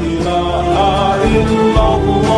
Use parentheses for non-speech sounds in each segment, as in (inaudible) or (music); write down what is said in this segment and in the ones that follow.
إله إلا الله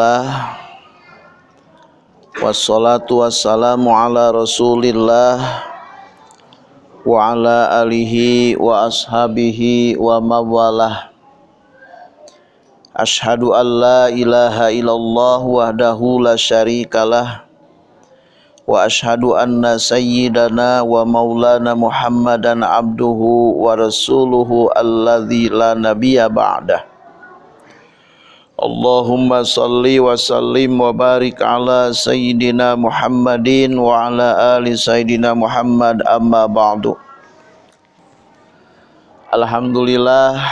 Alhamdulillah Wassalatu wassalamu ala rasulillah Wa ala alihi wa ashabihi wa mawalah. Ashadu an la ilaha illallah wahdahu la syarikalah Wa ashadu anna sayyidana wa maulana muhammadan abduhu wa rasuluhu alladhi la nabiya ba'dah Allahumma salli wa sallim wa barik ala Sayyidina Muhammadin wa ala ali Sayyidina Muhammad amma ba'du. Alhamdulillah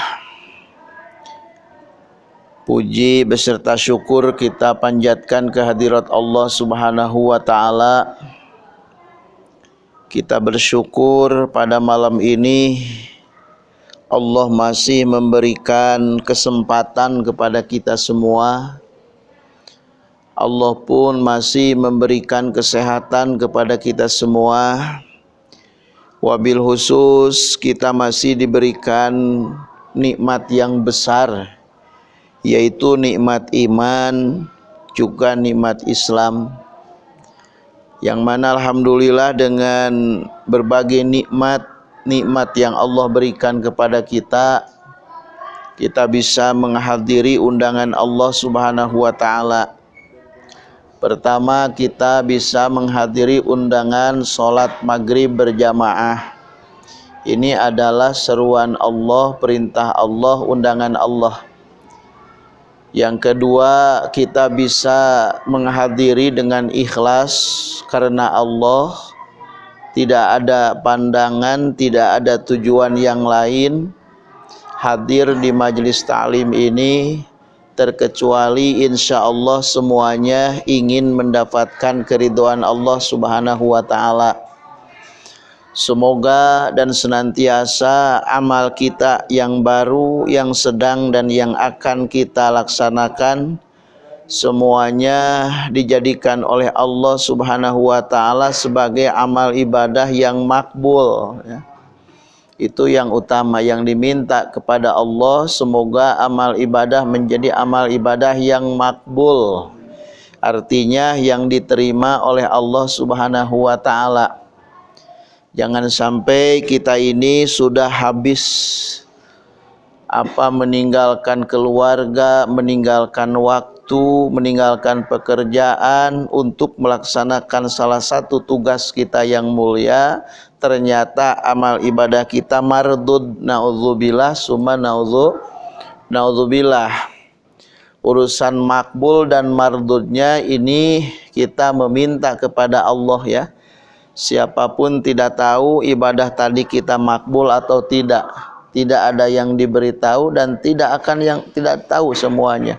Puji beserta syukur kita panjatkan kehadirat Allah subhanahu wa ta'ala. Kita bersyukur pada malam ini Allah masih memberikan kesempatan kepada kita semua. Allah pun masih memberikan kesehatan kepada kita semua. Wabil khusus kita masih diberikan nikmat yang besar Yaitu nikmat iman juga nikmat Islam. Yang mana Alhamdulillah dengan berbagai nikmat nikmat yang Allah berikan kepada kita kita bisa menghadiri undangan Allah Subhanahu wa taala. Pertama kita bisa menghadiri undangan solat maghrib berjamaah. Ini adalah seruan Allah, perintah Allah, undangan Allah. Yang kedua kita bisa menghadiri dengan ikhlas karena Allah tidak ada pandangan, tidak ada tujuan yang lain hadir di majelis ta'lim ini terkecuali insya Allah semuanya ingin mendapatkan keriduan Allah subhanahu wa ta'ala. Semoga dan senantiasa amal kita yang baru, yang sedang dan yang akan kita laksanakan semuanya dijadikan oleh Allah Subhanahu wa taala sebagai amal ibadah yang makbul ya. Itu yang utama yang diminta kepada Allah semoga amal ibadah menjadi amal ibadah yang makbul. Artinya yang diterima oleh Allah Subhanahu wa taala. Jangan sampai kita ini sudah habis apa meninggalkan keluarga, meninggalkan waktu waktu meninggalkan pekerjaan untuk melaksanakan salah satu tugas kita yang mulia. Ternyata amal ibadah kita mardud naudzubillah summa naudzu naudzubillah. Urusan makbul dan mardudnya ini kita meminta kepada Allah ya. Siapa pun tidak tahu ibadah tadi kita makbul atau tidak tidak ada yang diberitahu dan tidak akan yang tidak tahu semuanya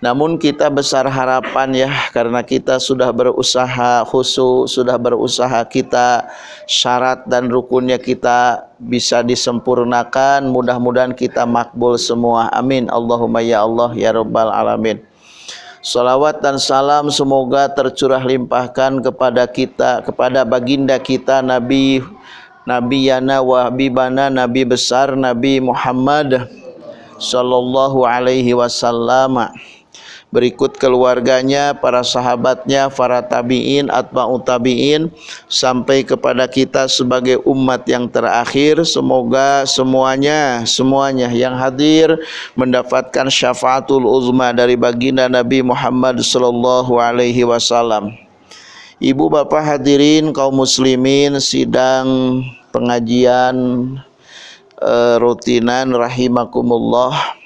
Namun kita besar harapan ya karena kita sudah berusaha khusus, sudah berusaha kita syarat dan rukunnya kita bisa disempurnakan. Mudah-mudahan kita makbul semua. Amin. Allahumma ya Allah ya rabbal alamin. Salawat dan salam semoga tercurah limpahkan kepada kita, kepada baginda kita Nabi Nabi Yana wa Habibana Nabi besar Nabi Muhammad sallallahu alaihi wasallam berikut keluarganya, para sahabatnya, para tabi'in, atba'u tabi'in sampai kepada kita sebagai umat yang terakhir. Semoga semuanya, semuanya yang hadir mendapatkan syafaatul uzma dari baginda Nabi Muhammad sallallahu alaihi wasallam. Ibu bapak hadirin kaum muslimin sidang pengajian uh, rutinan rahimakumullah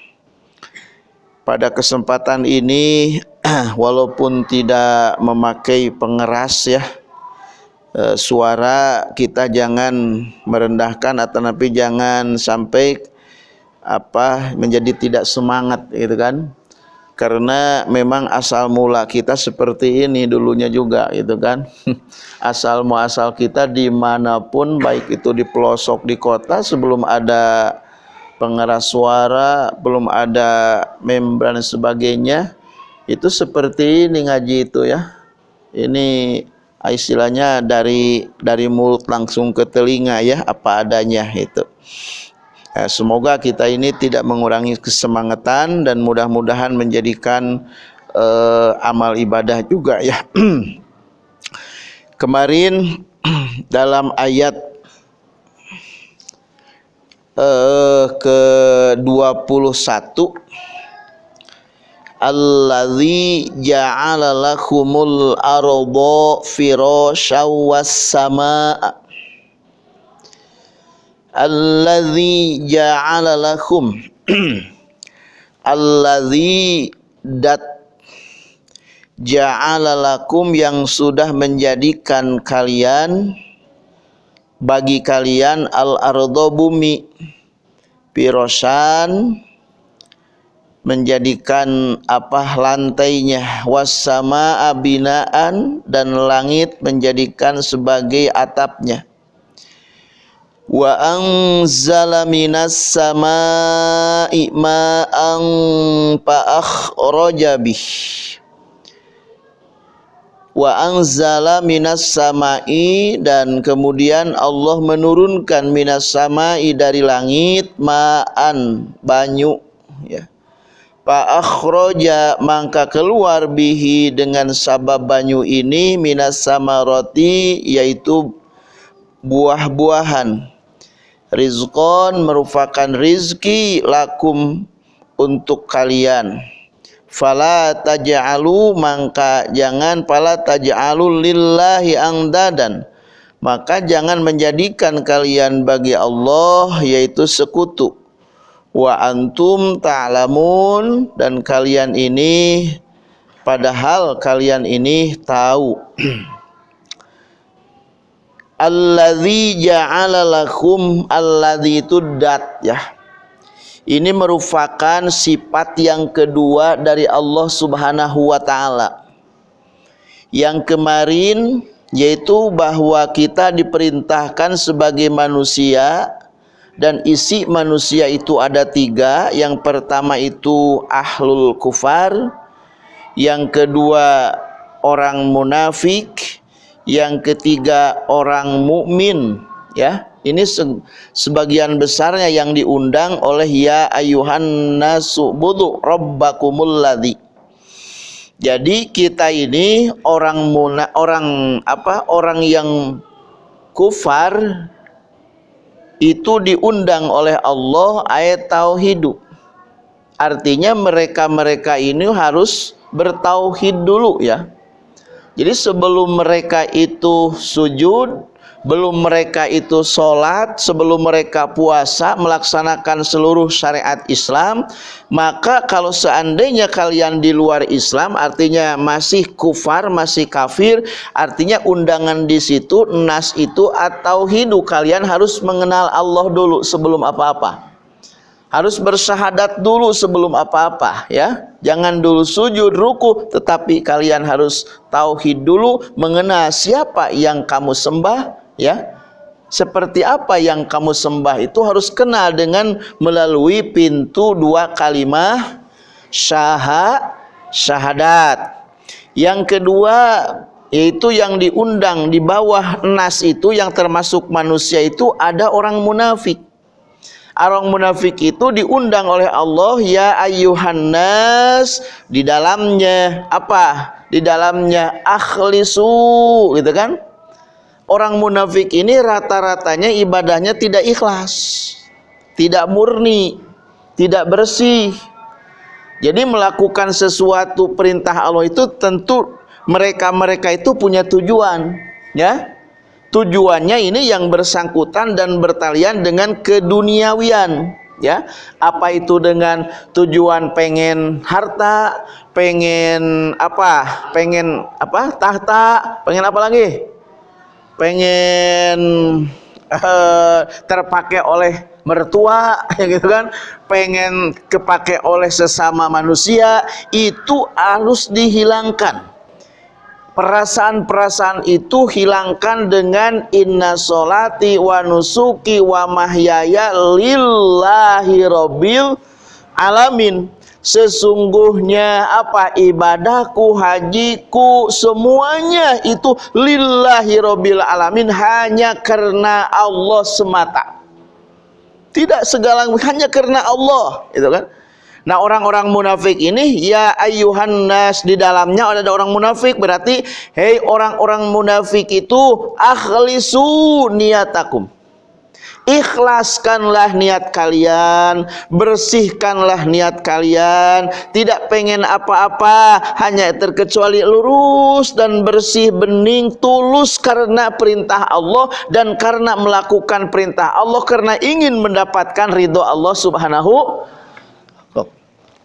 pada kesempatan ini (clears throat) walaupun tidak memakai pengeras ya e, suara kita jangan merendahkan atau tapi jangan sampai apa menjadi tidak semangat gitu kan. Karena memang asal mula kita seperti ini dulunya juga gitu kan. (laughs) Asal muasal kita di mana pun baik itu di pelosok di kota sebelum ada pengeras suara, belum ada membran sebagainya. Itu seperti ini ngaji itu ya. Ini istilahnya dari dari mulut langsung ke telinga ya, apa adanya itu. Ya, semoga kita ini tidak mengurangi kesemangatan dan mudah-mudahan menjadikan uh, amal ibadah juga ya. (clears throat) Kemarin (clears throat) dalam ayat eh, ke 21 Allazi ja'ala lakumul arda firasyaw was samaa Allazi ja'ala lakum. (clears throat) Allazi dat ja'ala lakum yang sudah menjadikan kalian bagi kalian al ardo bumi. Pirosan menjadikan apa lantainya. Wasama abinaan dan langit menjadikan sebagai atapnya. Wa anzala minas samaa'i ma'an fa'akhraja bih wa anzala minas samai dan kemudian Allah menurunkan minas samai dari langit ma'an banyu ya. Fa akhraja maka keluar bihi dengan sabab banyu ini minas samarati yaitu buah-buahan. Rizqan merupakan rizki lakum untuk kalian fala taj'alu maka jangan fala taj'alu lillahi angdadan. Maka jangan menjadikan kalian bagi Allah yaitu sekutu. Wa antum ta'lamun dan kalian ini padahal kalian ini tahu. (clears throat) Alladzi ja'ala lakum alladzi tuddat ya ini merupakan sifat yang kedua dari Allah Subhanahu wa taala. Yang kemarin yaitu bahwa kita diperintahkan sebagai manusia dan isi manusia itu ada tiga. Yang pertama itu ahlul kufar, yang kedua orang munafik, yang ketiga orang mukmin, ya ini se sebagian besarnya yang diundang oleh ya ayuhan nasu budu rabbakumul ladzi. Jadi kita ini orang muna, orang apa orang yang kufar itu diundang oleh Allah ayat tauhid artinya mereka-mereka ini harus bertauhid dulu ya. Jadi sebelum mereka itu sujud belum mereka itu sholat sebelum mereka puasa melaksanakan seluruh syariat Islam maka kalau seandainya kalian di luar Islam artinya masih kufar masih kafir artinya undangan di situ nas itu atau hidup kalian harus mengenal Allah dulu sebelum apa-apa. Harus bersyahadat dulu sebelum apa-apa ya. Jangan dulu sujud ruku tetapi kalian harus tauhid dulu mengenal siapa yang kamu sembah ya seperti apa yang kamu sembah itu harus kenal dengan melalui pintu dua kalimat syahad syahadat yang kedua yaitu yang diundang di bawah nas itu yang termasuk manusia itu ada orang munafik Orang munafik itu diundang oleh Allah ya ayyuhan nas di dalamnya apa? Di dalamnya akhlisu gitu kan? Orang munafik ini rata-ratanya ibadahnya tidak ikhlas, tidak murni, tidak bersih. Jadi melakukan sesuatu perintah Allah itu tentu mereka-mereka itu punya tujuan, ya. Tujuannya ini yang bersangkutan dan bertalian dengan keduniawian ya. Apa itu dengan tujuan pengen harta pengen apa? Pengen apa? Tahta pengen apa lagi pengen uh, terpakai oleh mertua (laughs) ya gitu kan? Pengen kepake oleh sesama manusia itu harus dihilangkan. Perasaan-perasaan itu hilangkan dengan inna solati wa nusuki wa mahyaya lillahi robbil alamin sesungguhnya apa ibadahku hajiku semuanya itu lillahi robbil alamin hanya karena Allah semata tidak segala hanya karena Allah itu kan Nah orang-orang munafik ini ya ayuhan nas di dalamnya ada orang munafik berarti hei orang-orang munafik itu akhlisu niatakum. Ikhlaskanlah niat kalian, bersihkanlah niat kalian, tidak pengen apa-apa, hanya terkecuali lurus dan bersih bening, tulus karena perintah Allah dan karena melakukan perintah Allah karena ingin mendapatkan ridho Allah Subhanahu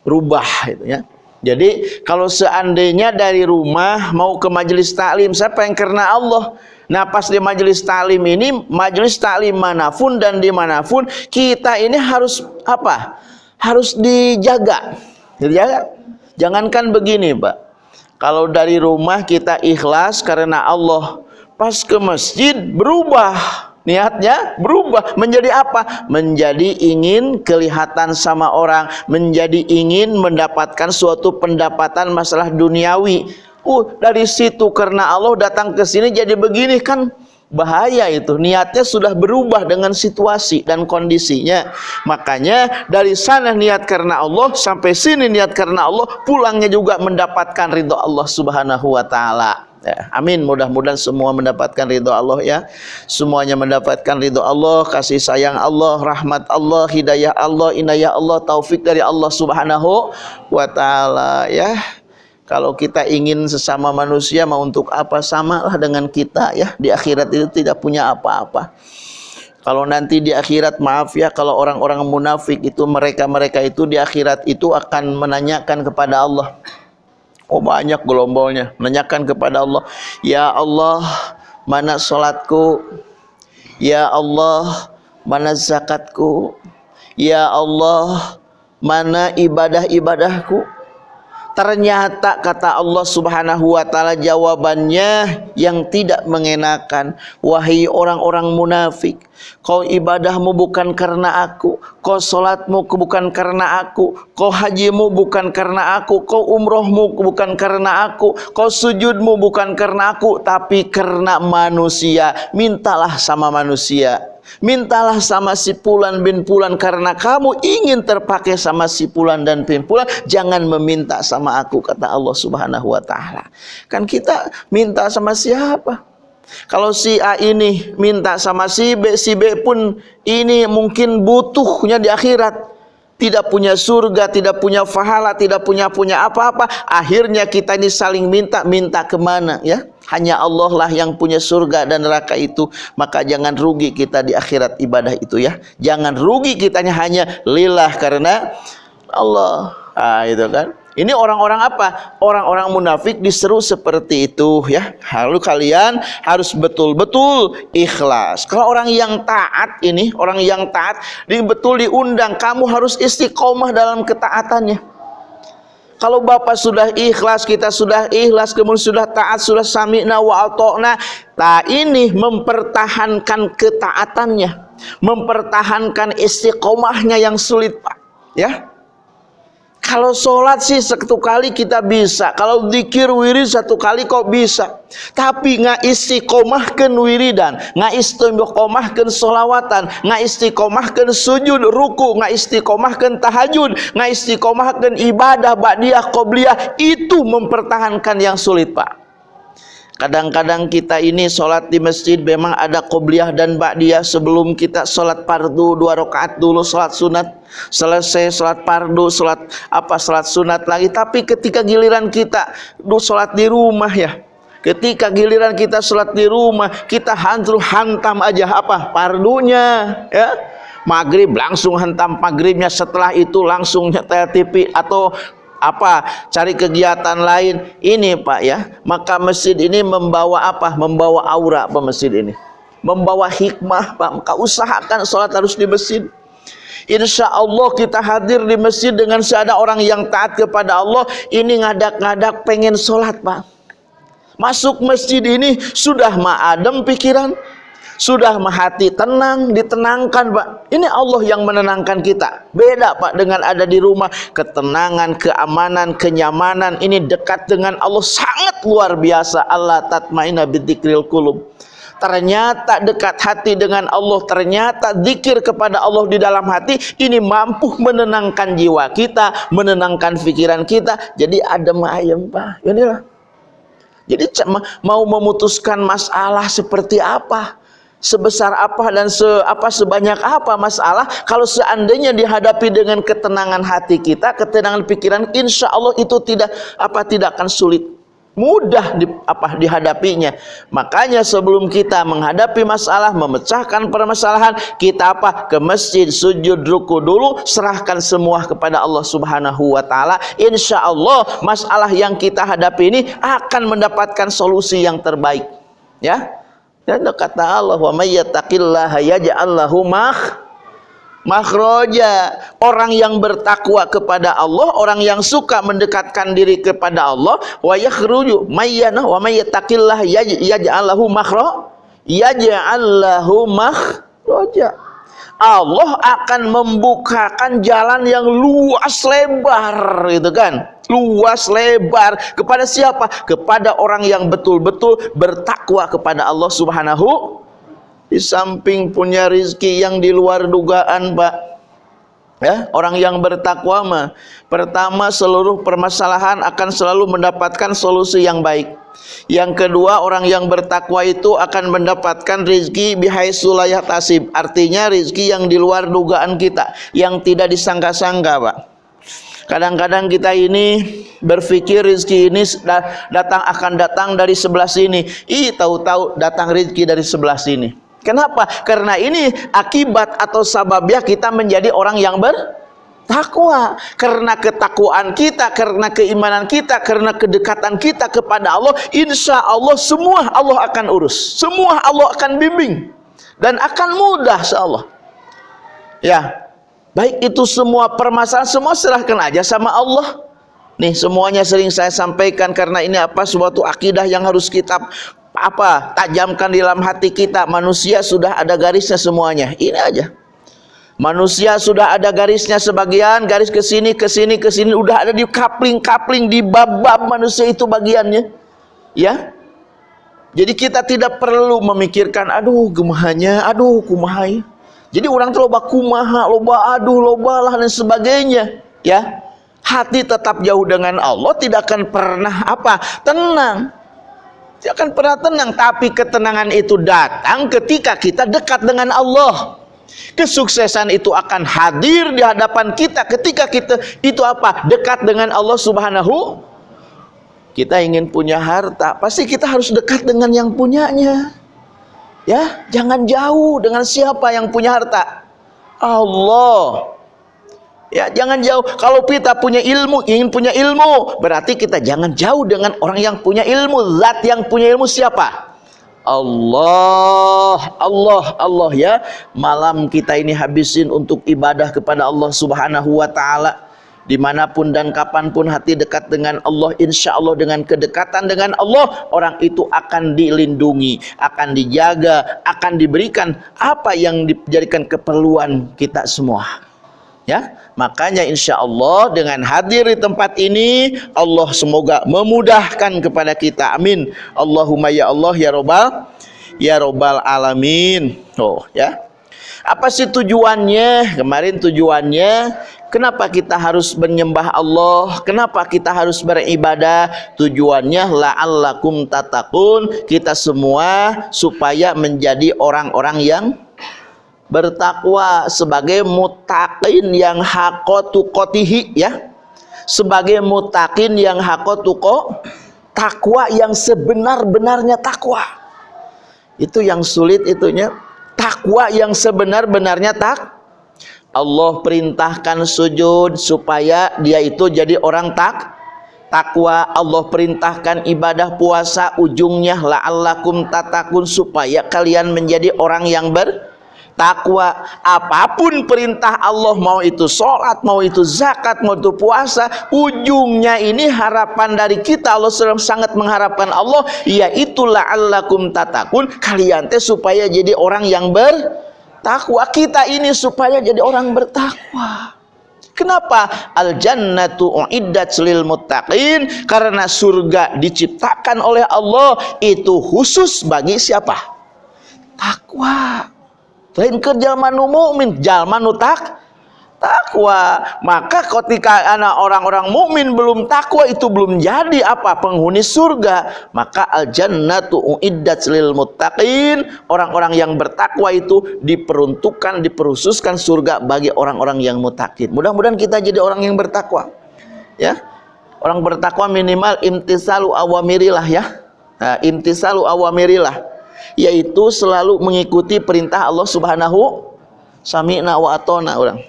rubah itu ya. Jadi kalau seandainya dari rumah mau ke majelis taklim, siapa yang karena Allah? Nah pas di majelis taklim ini, majelis taklim mana pun dan di mana pun, kita ini harus apa? Harus dijaga. Dijaga. Jangankan begini Pak. Kalau dari rumah kita ikhlas karena Allah, pas ke masjid berubah niatnya berubah. Menjadi apa? Menjadi ingin kelihatan sama orang, menjadi ingin mendapatkan suatu pendapatan masalah duniawi. Uh, dari situ karena Allah datang ke sini jadi begini kan? Bahaya itu. Niatnya sudah berubah dengan situasi dan kondisinya. Makanya dari sana niat karena Allah sampai sini niat karena Allah pulangnya juga mendapatkan ridho Allah subhanahu wa ta'ala Ya, amin. Mudah-mudahan semua mendapatkan ridho Allah ya. Semuanya mendapatkan ridho Allah, kasih sayang Allah, rahmat Allah, hidayah Allah, inayah Allah, taufik dari Allah Subhanahu wa taala ya. Kalau kita ingin sesama manusia mau untuk apa samalah dengan kita ya. Di akhirat itu tidak punya apa-apa. Kalau nanti di akhirat maaf ya kalau orang-orang munafik itu mereka-mereka itu di akhirat itu akan menanyakan kepada Allah Oh banyak gelombolnya. Menanyakan kepada Allah, Ya Allah, mana solatku? Ya Allah, mana zakatku? Ya Allah, mana ibadah-ibadahku? Ternyata kata Allah subhanahu wa ta'ala jawabannya yang tidak mengenakan. Wahai orang-orang munafik. Kau ibadahmu bukan karena aku. Kau solatmu bukan karena aku. Kau hajimu bukan karena aku. Kau umrohmu bukan karena aku. Kau sujudmu bukan karena aku. Tapi karena manusia. Mintalah sama manusia. Mintalah sama si Pulan bin Pulan karena kamu ingin terpakai sama si Pulan dan bin Pulan, jangan meminta sama aku kata Allah Subhanahu wa taala. Kan kita minta sama siapa? Kalau si A ini minta sama si B, si B pun ini mungkin butuhnya di akhirat tidak punya surga, tidak punya fahala, tidak punya punya apa-apa. Akhirnya kita ini saling minta, minta ke mana ya? Hanya Allah lah yang punya surga dan neraka itu. Maka jangan rugi kita di akhirat ibadah itu ya. Jangan rugi kitanya hanya lillah karena Allah. Ah itu kan. Ini orang-orang apa? Orang-orang munafik diseru seperti itu ya. Lalu kalian harus betul-betul ikhlas. Kalau orang yang taat ini, orang yang taat, di betul diundang, kamu harus istiqomah dalam ketaatannya. Kalau Bapak sudah ikhlas, kita sudah ikhlas, kemudian sudah taat, sudah sami'na wa atokna. Nah ini mempertahankan ketaatannya. Mempertahankan istiqomahnya yang sulit Pak. Ya, kalau sholat sih satu kali kita bisa. Kalau dikir wirid satu kali kok bisa. Tapi nggak istiqomahkan wiridan, nggak istiqomahkan sholawatan, nggak istiqomahkan sujud, ruku, nggak istiqomahkan tahajud, nggak istiqomahkan ibadah, ba'diyah, qobliyah. Itu mempertahankan yang sulit pak. Kadang-kadang kita ini sholat di masjid memang ada qobliyah dan ba'diyah sebelum kita sholat fardu dua rakaat dulu sholat sunat selesai sholat fardu sholat apa sholat sunat lagi. Tapi ketika giliran kita du sholat di rumah ya. Ketika giliran kita sholat di rumah kita hantu hantam aja. Apa? Fardunya ya. Maghrib langsung hantam maghribnya. Setelah itu langsung nyetel TV atau apa cari kegiatan lain. Ini Pak ya. Maka masjid ini membawa apa? Membawa aura Pak masjid ini. Membawa hikmah Pak. Maka usahakan sholat harus di masjid Insya Allah kita hadir di masjid dengan seada orang yang taat kepada Allah ini ngadak-ngadak pengen sholat Pak masuk masjid ini sudah ma'adem pikiran sudah hati tenang, ditenangkan Pak. Ini Allah yang menenangkan kita. Beda Pak dengan ada di rumah. Ketenangan, keamanan, kenyamanan. Ini dekat dengan Allah sangat luar biasa. Allah tatmaina bidzikril kulub. Ternyata dekat hati dengan Allah, ternyata zikir kepada Allah di dalam hati ini mampu menenangkan jiwa kita, menenangkan pikiran kita. Jadi adem ayem, Pak. Inilah. Jadi mau memutuskan masalah seperti apa? sebesar apa dan se apa sebanyak apa masalah kalau seandainya dihadapi dengan ketenangan hati kita ketenangan pikiran insya Allah itu tidak apa tidak akan sulit mudah di, apa dihadapinya. Makanya sebelum kita menghadapi masalah memecahkan permasalahan kita apa ke masjid sujud ruku dulu serahkan semua kepada Allah Subhanahu wa taala. Insya Allah masalah yang kita hadapi ini akan mendapatkan solusi yang terbaik. Ya? Dan kata Allah, "Wa may yattaqillaha yaj'al lahu makhraja." Orang yang bertakwa kepada Allah, orang yang suka mendekatkan diri kepada Allah, wa yakhruju mayyana wa may yattaqillaha yaj'al lahu makhra yaj'al lahu makhraja. Allah akan membukakan jalan yang luas lebar gitu kan luas lebar kepada siapa? Kepada orang yang betul-betul bertakwa kepada Allah Subhanahu di samping punya rizki yang di luar dugaan, Pak. Ya, orang yang bertakwa mah pertama seluruh permasalahan akan selalu mendapatkan solusi yang baik. Yang kedua, orang yang bertakwa itu akan mendapatkan rizki bihaitsu tasib. Artinya rizki yang di luar dugaan kita, yang tidak disangka-sangka, Pak. Kadang-kadang kita ini berpikir rezeki ini datang akan datang dari sebelah sini. Ih, tahu-tahu datang rezeki dari sebelah sini. Kenapa? Karena ini akibat atau sababnya kita menjadi orang yang bertakwa. Karena ketakwaan kita, karena keimanan kita, karena kedekatan kita kepada Allah, insya Allah semua Allah akan urus. Semua Allah akan bimbing. Dan akan mudah insya Allah. Ya, Baik itu semua permasalahan semua serahkan aja sama Allah. Nih semuanya sering saya sampaikan karena ini apa suatu akidah yang harus kita apa tajamkan di dalam hati kita. Manusia sudah ada garisnya semuanya. Ini aja. Manusia sudah ada garisnya sebagian, garis ke sini, ke sini, ke sini, udah ada di kapling-kapling di bab-bab manusia itu bagiannya. Ya. Jadi kita tidak perlu memikirkan aduh gemahanya, aduh kumahai. Jadi orang tuh loba kumaha, loba aduh, loba lah dan sebagainya. Ya, hati tetap jauh dengan Allah tidak akan pernah apa tenang. Tidak akan pernah tenang. Tapi ketenangan itu datang ketika kita dekat dengan Allah. Kesuksesan itu akan hadir di hadapan kita ketika kita itu apa? Dekat dengan Allah Subhanahu. Kita ingin punya harta, pasti kita harus dekat dengan yang punyanya. Ya, jangan jauh dengan siapa yang punya harta. Allah. Ya, jangan jauh. Kalau kita punya ilmu, ingin punya ilmu, berarti kita jangan jauh dengan orang yang punya ilmu. Zat yang punya ilmu siapa? Allah, Allah, Allah ya. Malam kita ini habisin untuk ibadah kepada Allah Subhanahu wa taala. Di mana pun dan kapan pun hati dekat dengan Allah Insya Allah dengan kedekatan dengan Allah Orang itu akan dilindungi Akan dijaga Akan diberikan apa yang dijadikan keperluan kita semua Ya, makanya insya Allah dengan hadir di tempat ini Allah semoga memudahkan kepada kita. Amin. Allahumma ya Allah ya Robbal ya Robbal alamin. Oh ya. Apa sih tujuannya? Kemarin tujuannya kenapa kita harus menyembah Allah? Kenapa kita harus beribadah? Tujuannya la'allakum tatakun kita semua supaya menjadi orang-orang yang bertakwa sebagai mutakin yang hakotu kotihi ya. Sebagai mutakin yang hakotu ko takwa yang sebenar-benarnya takwa. Itu yang sulit itunya. Takwa yang sebenar-benarnya tak Allah perintahkan sujud supaya dia itu jadi orang tak takwa. Allah perintahkan ibadah puasa ujungnya la'allakum tatakun supaya kalian menjadi orang yang ber takwa. Apa pun perintah Allah mau itu sholat mau itu zakat mau itu puasa ujungnya ini harapan dari kita. Allah sangat mengharapkan Allah. Yaitu la'allakum tatakun. Kalian teh supaya jadi orang yang bertakwa. Kita ini supaya jadi orang bertakwa. Kenapa? Al jannatu uiddat lil muttaqin. Karena surga diciptakan oleh Allah itu khusus bagi siapa? Takwa lain ke jalma nu mukmin jalma nu tak takwa. Maka ketika anak orang-orang mukmin belum takwa itu belum jadi apa penghuni surga. Maka al jannatu uiddat lil muttaqin. Orang-orang yang bertakwa itu diperuntukkan diperhususkan surga bagi orang-orang yang mutakin mudah-mudahan kita jadi orang yang bertakwa. Ya. Orang bertakwa minimal imtisalu awamirilah ya. Nah, imtisalu awamirilah yaitu selalu mengikuti perintah Allah Subhanahu sami'na wa atona orang.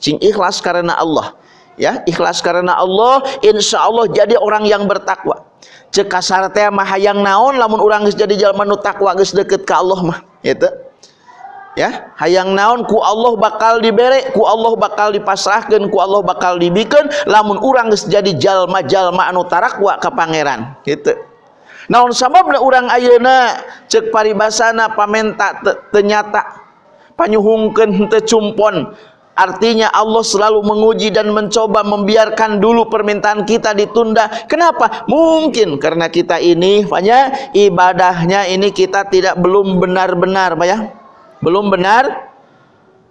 Sing ikhlas karena Allah. Ya ikhlas karena Allah insya Allah jadi orang yang bertakwa. Cek kasar teh mah hayang naon lamun urang geus jadi jalma nu takwa geus deket ka Allah mah gitu. Ya hayang naon ku Allah bakal dibere ku Allah bakal dipasrahkeun ku Allah bakal dibikeun lamun urang geus jadi jalma-jalma anu tarakwa ka pangeran gitu naon sababna urang ayeuna cek paribasana pamenta ternyata panyuhungkeun teu Artinya Allah selalu menguji dan mencoba membiarkan dulu permintaan kita ditunda. Kenapa? Mungkin karena kita ini, banyak ibadahnya ini kita tidak belum benar-benar, Pak ya. Belum benar.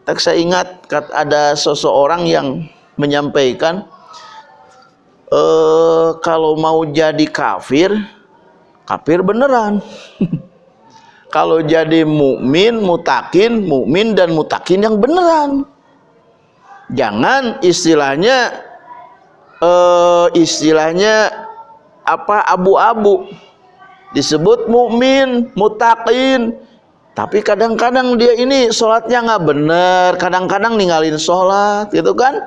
Tak saya ingat ada seseorang yang menyampaikan, e, kalau mau jadi kafir, kafir beneran. Kalau jadi mukmin mutakin mukmin dan mutakin yang beneran. Jangan istilahnya uh, istilahnya apa abu-abu. Disebut mukmin mutakin. Tapi kadang-kadang dia ini sholatnya nggak bener. Kadang-kadang ninggalin sholat gitu kan?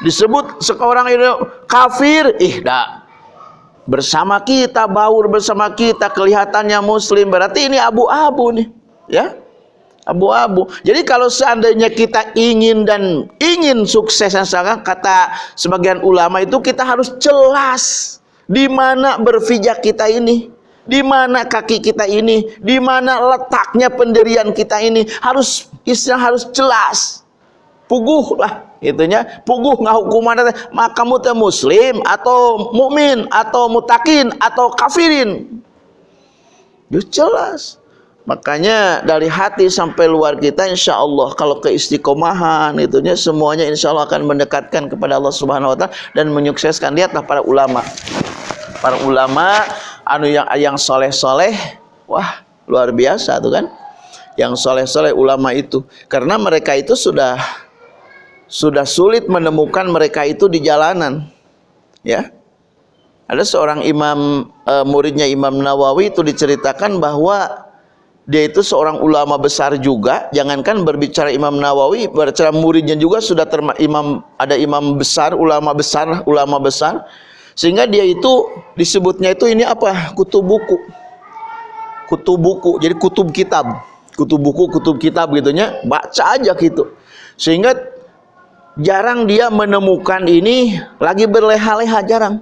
Disebut seorang itu kafir. Ih dah bersama kita baur bersama kita kelihatannya muslim. Berarti ini abu-abu nih ya? Abu-abu. Jadi kalau seandainya kita ingin dan ingin sukses yang sangat kata sebagian ulama itu kita harus jelas di mana berpijak kita ini di mana kaki kita ini di mana letaknya pendirian kita ini. Harus istilah harus jelas. Puguh lah itunya puguh ngahukuman maka kamu teh muslim atau mukmin atau mutakin atau kafirin? Jelas. Makanya dari hati sampai luar kita insya Allah kalau keistiqomahan itunya semuanya insya Allah akan mendekatkan kepada Allah subhanahu wa ta'ala dan menyukseskan. Lihatlah para ulama. Para ulama anu yang yang soleh soleh wah luar biasa tuh kan? Yang soleh soleh ulama itu. Karena mereka itu sudah sudah sulit menemukan mereka itu di jalanan. Ya. Ada seorang imam e, muridnya Imam Nawawi itu diceritakan bahwa dia itu seorang ulama besar juga. Jangankan berbicara Imam Nawawi berbicara muridnya juga sudah terma, imam ada imam besar ulama besar ulama besar. Sehingga dia itu disebutnya itu ini apa? Kutub buku. Kutub buku. Jadi kutub kitab. Kutub buku kutub kitab gitunya baca aja gitu. Sehingga jarang dia menemukan ini lagi berleha-leha jarang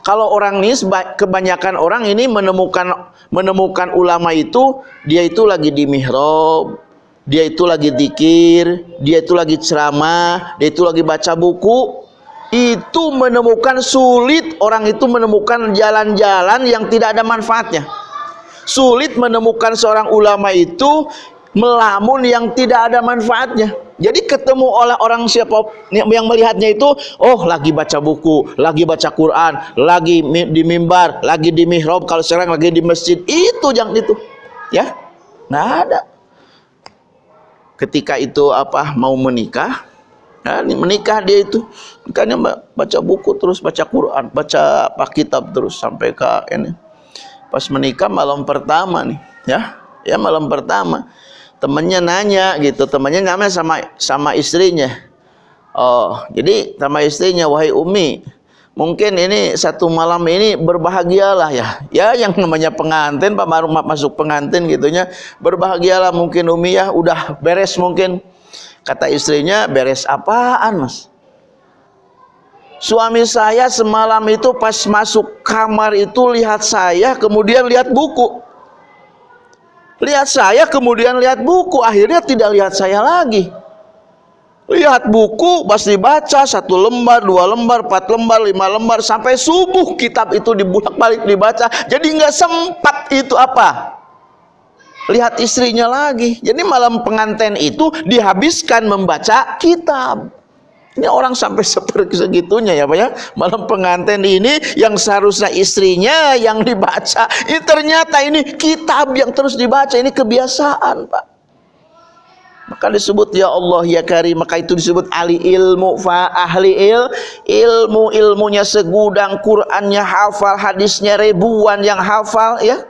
kalau orang ini kebanyakan orang ini menemukan menemukan ulama itu dia itu lagi di mihrab, dia itu lagi dikir, dia itu lagi ceramah, dia itu lagi baca buku. Itu menemukan sulit orang itu menemukan jalan-jalan yang tidak ada manfaatnya. Sulit menemukan seorang ulama itu melamun yang tidak ada manfaatnya. Jadi ketemu oleh orang siapa yang melihatnya itu, oh lagi baca buku, lagi baca Quran, lagi di mimbar, lagi di mihrab, kalau sekarang lagi di masjid, itu yang itu. Ya, nggak ada. Ketika itu apa mau menikah, nah, menikah dia itu, makanya baca buku terus, baca Quran, baca apa kitab terus sampai ke ini. Pas menikah malam pertama nih, ya, ya malam pertama temennya nanya gitu. Temennya namanya sama sama istrinya. Oh jadi sama istrinya wahai umi mungkin ini satu malam ini berbahagialah ya. Ya yang namanya pengantin Pak Marum masuk pengantin gitunya berbahagialah mungkin umi ya. Udah beres mungkin. Kata istrinya beres apaan mas? Suami saya semalam itu pas masuk kamar itu lihat saya kemudian lihat buku lihat saya kemudian lihat buku. Akhirnya tidak lihat saya lagi. Lihat buku pas dibaca satu lembar dua lembar empat lembar lima lembar sampai subuh kitab itu dibulak balik dibaca. Jadi nggak sempat itu apa? Lihat istrinya lagi. Jadi malam pengantin itu dihabiskan membaca kitab ini orang sampai seperti segitunya ya Pak ya. Malam pengantin ini yang seharusnya istrinya yang dibaca. Ini ternyata ini kitab yang terus dibaca. Ini kebiasaan Pak. Maka disebut ya Allah ya Karim. Maka itu disebut ahli ilmu. Fa ahli il. Ilmu ilmunya segudang. Qurannya hafal. Hadisnya ribuan yang hafal ya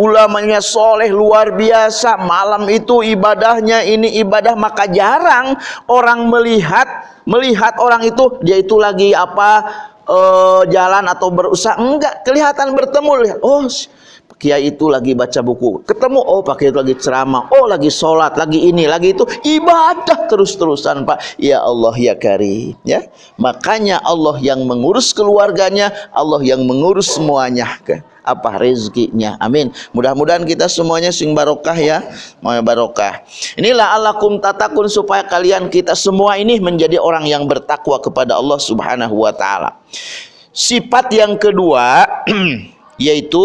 ulamanya soleh luar biasa. Malam itu ibadahnya ini ibadah maka jarang orang melihat melihat orang itu dia itu lagi apa uh, jalan atau berusaha. Enggak kelihatan bertemu lihat oh kiai itu lagi baca buku. Ketemu oh pakai itu lagi ceramah. Oh lagi sholat lagi ini lagi itu. Ibadah terus-terusan pak. Ya Allah ya Karim ya. Makanya Allah yang mengurus keluarganya Allah yang mengurus semuanya. Apa rezekinya? Amin. Mudah-mudahan kita semuanya sing barokah ya. Mau barokah. Inilah alakum tatakun supaya kalian kita semua ini menjadi orang yang bertakwa kepada Allah subhanahu wa ta'ala. Sifat yang kedua (clears throat) yaitu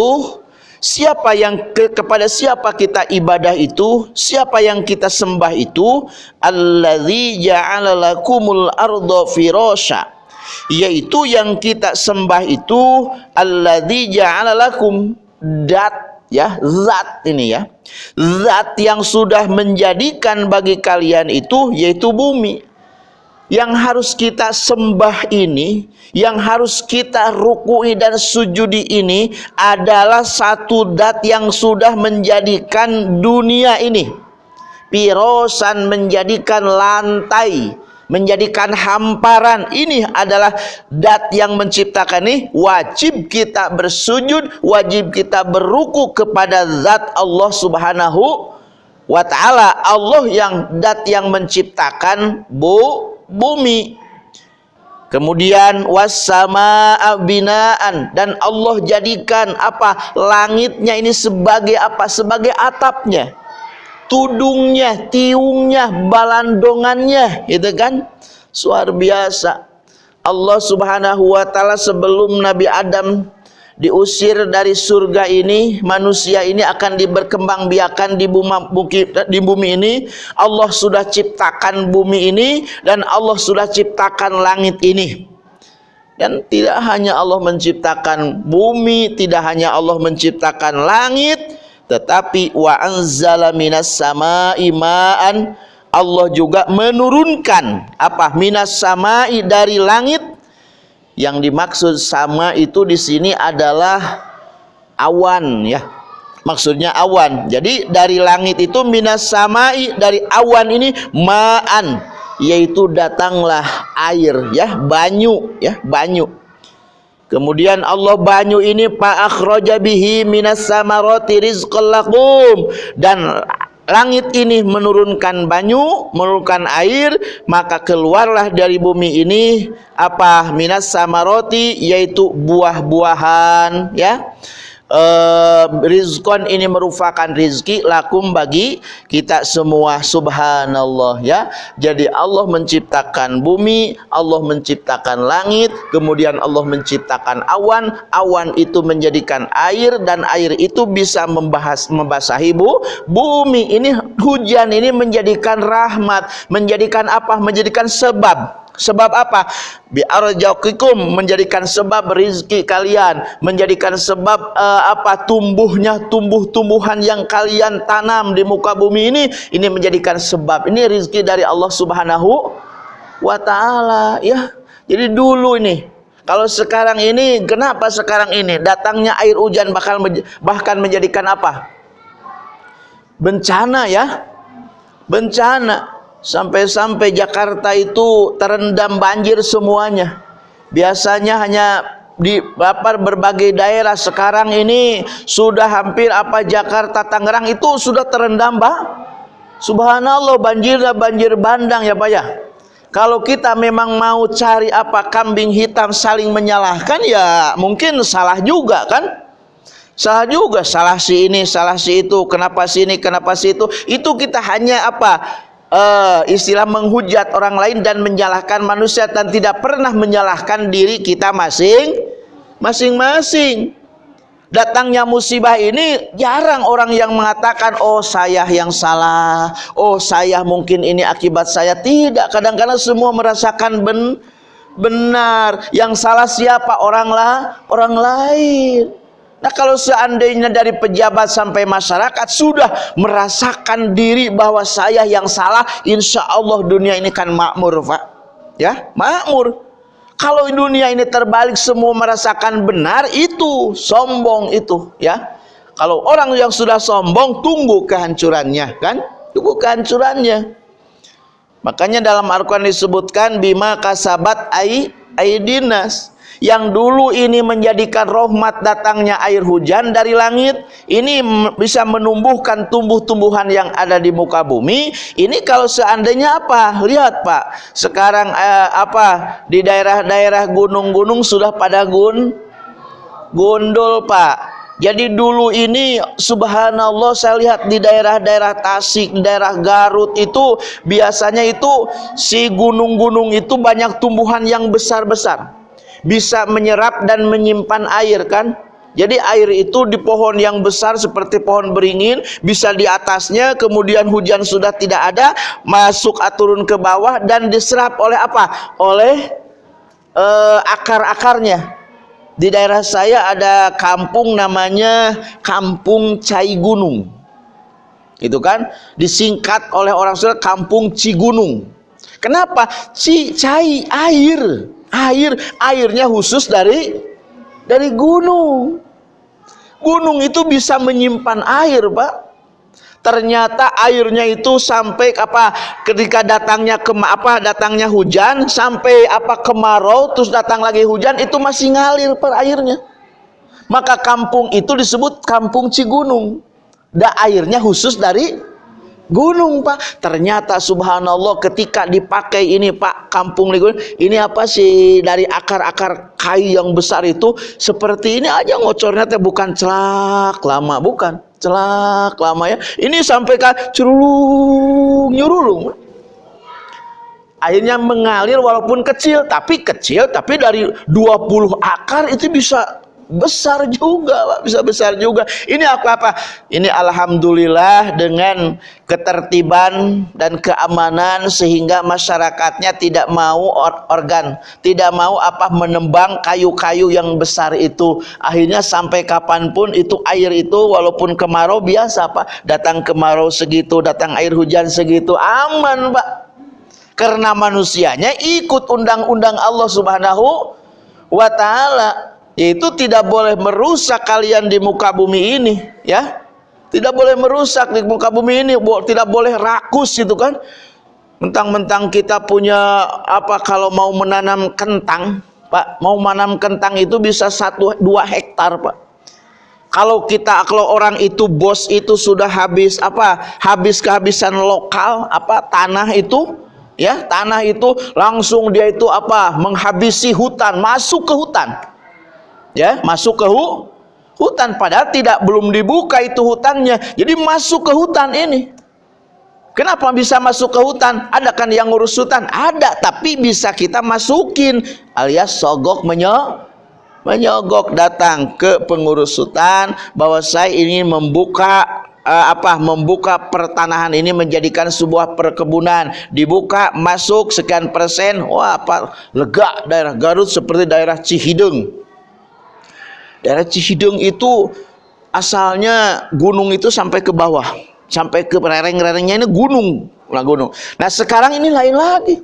siapa yang ke, kepada siapa kita ibadah itu siapa yang kita sembah itu alladzi ja'ala lakumul arda yaitu yang kita sembah itu alladzi ja'ala lakum. Dat ya zat ini ya. Zat yang sudah menjadikan bagi kalian itu yaitu bumi yang harus kita sembah ini yang harus kita rukui dan sujudi ini adalah satu dat yang sudah menjadikan dunia ini. Pirosan menjadikan lantai menjadikan hamparan. Ini adalah dat yang menciptakan ini. Wajib kita bersujud wajib kita beruku kepada zat Allah subhanahu wa ta'ala. Allah yang dat yang menciptakan bu, bumi. Kemudian wassama binaan. Dan Allah jadikan apa? Langitnya ini sebagai apa? Sebagai atapnya. Tudungnya, tiungnya, balandongannya, itu kan? Luar biasa. Allah Subhanahu wa taala sebelum Nabi Adam diusir dari surga ini, manusia ini akan diberkembang biakan di bumi, di bumi ini. Allah sudah ciptakan bumi ini dan Allah sudah ciptakan langit ini. Dan tidak hanya Allah menciptakan bumi, tidak hanya Allah menciptakan langit, tetapi wa anzala minas sama'i ma'an Allah juga menurunkan apa minas sama'i dari langit yang dimaksud sama itu di sini adalah awan ya. Maksudnya awan. Jadi dari langit itu minas samai dari awan ini ma'an yaitu datanglah air ya banyu ya banyu. Kemudian Allah banyu ini fa akhraja bihi minas samarati rizqal lakum. Dan langit ini menurunkan banyu, menurunkan air, maka keluarlah dari bumi ini apa? Minas samaroti yaitu buah-buahan ya uh, rizkon ini merupakan rizki lakum bagi kita semua subhanallah ya. Jadi Allah menciptakan bumi Allah menciptakan langit kemudian Allah menciptakan awan. Awan itu menjadikan air dan air itu bisa membahas membasahi bu bumi ini hujan ini menjadikan rahmat menjadikan apa? Menjadikan sebab Sebab apa? Bi'arjaqikum menjadikan sebab rizki kalian, menjadikan sebab uh, apa tumbuhnya tumbuh-tumbuhan yang kalian tanam di muka bumi ini, ini menjadikan sebab. Ini rizki dari Allah Subhanahu wa taala, ya. Jadi dulu ini kalau sekarang ini kenapa sekarang ini datangnya air hujan bakal bahkan menjadikan apa? Bencana ya. Bencana Sampai-sampai Jakarta itu terendam banjir semuanya. Biasanya hanya di apa berbagai daerah. Sekarang ini sudah hampir apa Jakarta Tangerang itu sudah terendam Pak. Subhanallah banjir banjir bandang ya Pak ya. Kalau kita memang mau cari apa kambing hitam saling menyalahkan ya mungkin salah juga kan? Salah juga salah si ini salah si itu kenapa si ini kenapa si itu. Itu kita hanya apa uh, istilah menghujat orang lain dan menyalahkan manusia dan tidak pernah menyalahkan diri kita masing masing-masing. Datangnya musibah ini jarang orang yang mengatakan oh saya yang salah. Oh saya mungkin ini akibat saya. Tidak kadang-kadang semua merasakan ben benar. Yang salah siapa? Orang lah orang lain Nah kalau seandainya dari pejabat sampai masyarakat sudah merasakan diri bahwa saya yang salah, insya Allah dunia ini kan makmur Pak. Ya, makmur. Kalau dunia ini terbalik semua merasakan benar, itu sombong itu ya. Kalau orang yang sudah sombong, tunggu kehancurannya kan? Tunggu kehancurannya. Makanya dalam Al-Quran disebutkan bima kasabat ai aidinas yang dulu ini menjadikan rahmat datangnya air hujan dari langit ini bisa menumbuhkan tumbuh-tumbuhan yang ada di muka bumi. Ini kalau seandainya apa? Lihat Pak. Sekarang eh, apa? Di daerah-daerah gunung-gunung sudah pada gun gundul Pak. Jadi dulu ini subhanallah saya lihat di daerah-daerah Tasik, daerah Garut itu biasanya itu si gunung-gunung itu banyak tumbuhan yang besar-besar bisa menyerap dan menyimpan air kan? Jadi air itu di pohon yang besar seperti pohon beringin bisa di atasnya kemudian hujan sudah tidak ada masuk turun ke bawah dan diserap oleh apa? Oleh uh, akar-akarnya. Di daerah saya ada kampung namanya Kampung Cai Gunung. Itu kan? Disingkat oleh orang Sunda Kampung Cigunung. Kenapa? Cai air air airnya khusus dari dari gunung. Gunung itu bisa menyimpan air pak. Ternyata airnya itu sampai apa ketika datangnya ke apa datangnya hujan sampai apa kemarau terus datang lagi hujan itu masih ngalir per airnya. Maka kampung itu disebut kampung Cigunung. Da airnya khusus dari gunung pak. Ternyata subhanallah ketika dipakai ini pak kampung ligun ini apa sih dari akar-akar kayu yang besar itu seperti ini aja ngocornya teh bukan celak lama bukan. Celak lama ya. Ini sampai ke curulung nyurulung. Akhirnya mengalir walaupun kecil tapi kecil tapi dari 20 akar itu bisa besar juga Pak, bisa besar juga. Ini apa apa? Ini Alhamdulillah dengan ketertiban dan keamanan sehingga masyarakatnya tidak mau or organ tidak mau apa menembang kayu-kayu yang besar itu. Akhirnya sampai kapan pun itu air itu walaupun kemarau biasa Pak. Datang kemarau segitu datang air hujan segitu aman Pak. Karena manusianya ikut undang-undang Allah subhanahu wa ta'ala itu tidak boleh merusak kalian di muka bumi ini ya. Tidak boleh merusak di muka bumi ini tidak boleh rakus gitu kan. Mentang-mentang kita punya apa kalau mau menanam kentang Pak mau menanam kentang itu bisa satu dua hektar Pak. Kalau kita kalau orang itu bos itu sudah habis apa habis kehabisan lokal apa tanah itu ya tanah itu langsung dia itu apa menghabisi hutan masuk ke hutan ya masuk ke hu, hutan. Padahal tidak belum dibuka itu hutannya. Jadi masuk ke hutan ini. Kenapa bisa masuk ke hutan? Ada kan yang ngurus hutan? Ada tapi bisa kita masukin. Alias sogok menyo menyogok datang ke pengurus hutan bahwa saya ingin membuka uh, apa membuka pertanahan ini menjadikan sebuah perkebunan. Dibuka masuk sekian persen. Wah apa lega daerah Garut seperti daerah Cihideng daerah Cihideng itu asalnya gunung itu sampai ke bawah. Sampai ke rereng-rerengnya ini gunung. Lah gunung. Nah sekarang ini lain lagi.